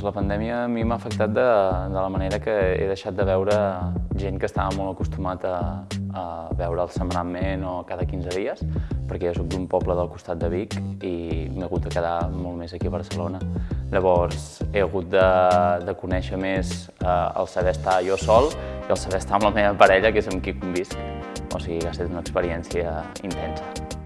Doncs la pandèmia a mi m'ha afectat de, de la manera que he deixat de veure gent que estava molt acostumat a, a veure el setmanalment o cada 15 dies, perquè jo soc d'un poble del costat de Vic i m'he hagut de quedar molt més aquí a Barcelona. Llavors he hagut de, de conèixer més eh, el saber estar jo sol i el saber estar amb la meva parella, que és amb qui convisc. O sigui, ha estat una experiència intensa.